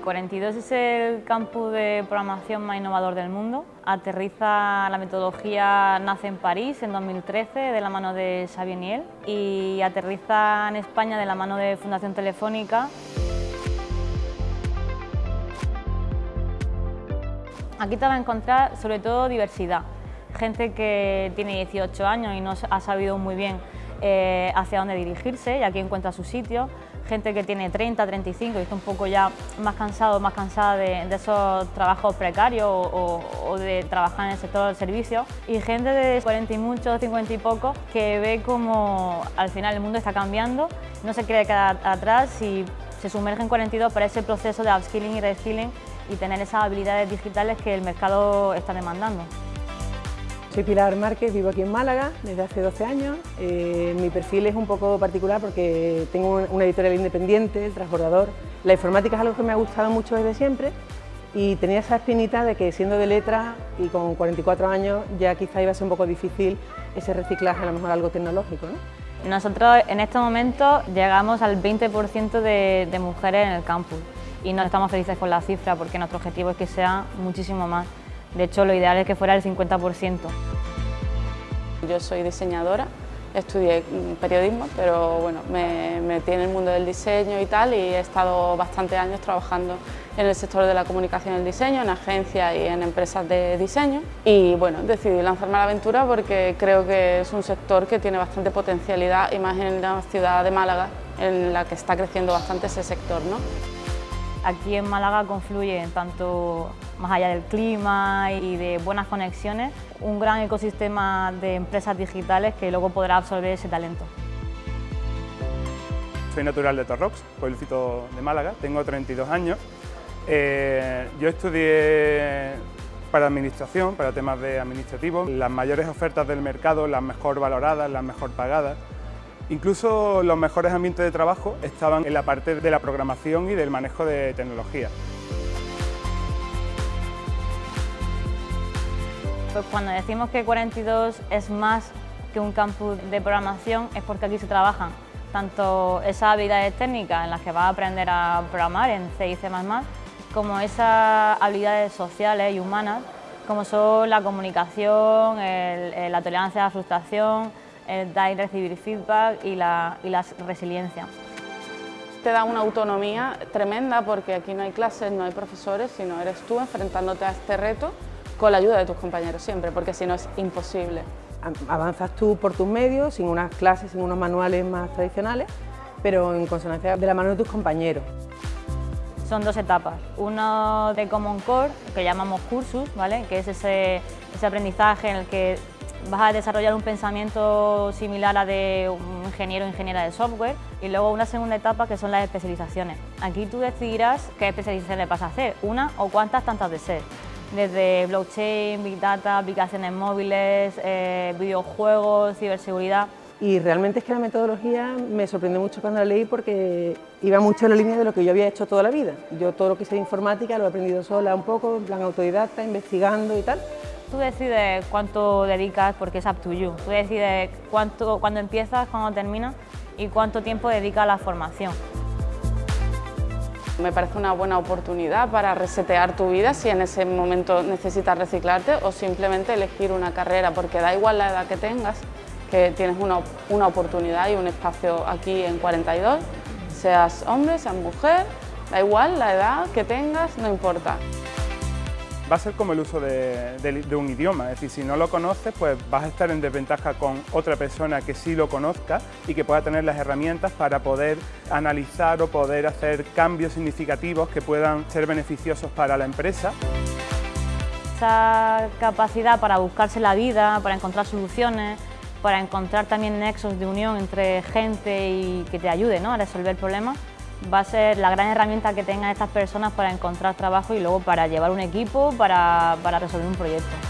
42 es el campus de programación más innovador del mundo. Aterriza la metodología, nace en París en 2013 de la mano de Xavier Niel y aterriza en España de la mano de Fundación Telefónica. Aquí te vas a encontrar sobre todo diversidad, gente que tiene 18 años y no ha sabido muy bien eh, hacia dónde dirigirse y aquí encuentra su sitio, gente que tiene 30, 35 y está un poco ya más cansado, más cansada de, esos trabajos precarios o, de trabajar en el sector del servicio y gente de 40 y muchos, 50 y poco que ve como al final el mundo está cambiando, no se quiere quedar atrás y se sumerge en 42 para ese proceso de upskilling y reskilling y tener esas habilidades digitales que el mercado está demandando. Soy Pilar Márquez, vivo aquí en Málaga desde hace 12 años. Eh, mi perfil es un poco particular porque tengo una editorial independiente, el transbordador. La informática es algo que me ha gustado mucho desde siempre y tenía esa espinita de que siendo de letra y con 44 años ya quizá iba a ser un poco difícil ese reciclaje, a lo mejor algo tecnológico. Nosotros en este momento llegamos al 20% de, de mujeres en el campus y no estamos felices con la cifra porque nuestro objetivo es que sea muchísimo más. De hecho, lo ideal es que fuera el 50%. Yo soy diseñadora, estudié periodismo, pero bueno, me metí en el mundo del diseño y tal y he estado bastantes años trabajando en el sector de la comunicación y el diseño, en agencias y en empresas de diseño. Y bueno, decidí lanzarme a la aventura porque creo que es un sector que tiene bastante potencialidad y más en la ciudad de Málaga, en la que está creciendo bastante ese sector. ¿no? Aquí en Málaga confluye tanto más allá del clima y de buenas conexiones, un gran ecosistema de empresas digitales que luego podrá absorber ese talento. Soy natural de Torrox, pueblito de Málaga, tengo 32 años. Eh, yo estudié para administración, para temas de administrativos, las mayores ofertas del mercado, las mejor valoradas, las mejor pagadas. Incluso los mejores ambientes de trabajo estaban en la parte de la programación y del manejo de tecnología. Pues cuando decimos que 42 es más que un campus de programación es porque aquí se trabajan tanto esas habilidades técnicas en las que vas a aprender a programar en C y C++, como esas habilidades sociales y humanas, como son la comunicación, la tolerancia a la frustración, el dar y recibir feedback y la, y la resiliencia. Te da una autonomía tremenda porque aquí no hay clases, no hay profesores, sino eres tú enfrentándote a este reto con la ayuda de tus compañeros siempre, porque si no es imposible. Avanzas tú por tus medios, sin unas clases, sin unos manuales más tradicionales, pero en consonancia de la mano de tus compañeros. Son dos etapas, uno de Common Core, que llamamos cursus, ¿vale? que es ese, ese aprendizaje en el que vas a desarrollar un pensamiento similar a de un ingeniero o ingeniera de software y luego una segunda etapa que son las especializaciones. Aquí tú decidirás qué especializaciones vas a hacer, una o cuántas tantas de ser, desde blockchain, big data, aplicaciones móviles, eh, videojuegos, ciberseguridad. Y realmente es que la metodología me sorprendió mucho cuando la leí porque iba mucho en la línea de lo que yo había hecho toda la vida. Yo todo lo que sé de informática lo he aprendido sola un poco, en plan autodidacta, investigando y tal. Tú decides cuánto dedicas porque es up to you. Tú decides cuánto, cuándo empiezas, cuándo terminas y cuánto tiempo dedicas a la formación. Me parece una buena oportunidad para resetear tu vida si en ese momento necesitas reciclarte o simplemente elegir una carrera, porque da igual la edad que tengas, que tienes una, una oportunidad y un espacio aquí en 42, seas hombre, seas mujer, da igual la edad que tengas, no importa va a ser como el uso de, un idioma, es decir, si no lo conoces, pues vas a estar en desventaja con otra persona que sí lo conozca y que pueda tener las herramientas para poder analizar o poder hacer cambios significativos que puedan ser beneficiosos para la empresa. Esa capacidad para buscarse la vida, para encontrar soluciones, para encontrar también nexos de unión entre gente y que te ayude ¿no? a resolver problemas, va a ser la gran herramienta que tengan estas personas para encontrar trabajo y luego para llevar un equipo, para, para resolver un proyecto.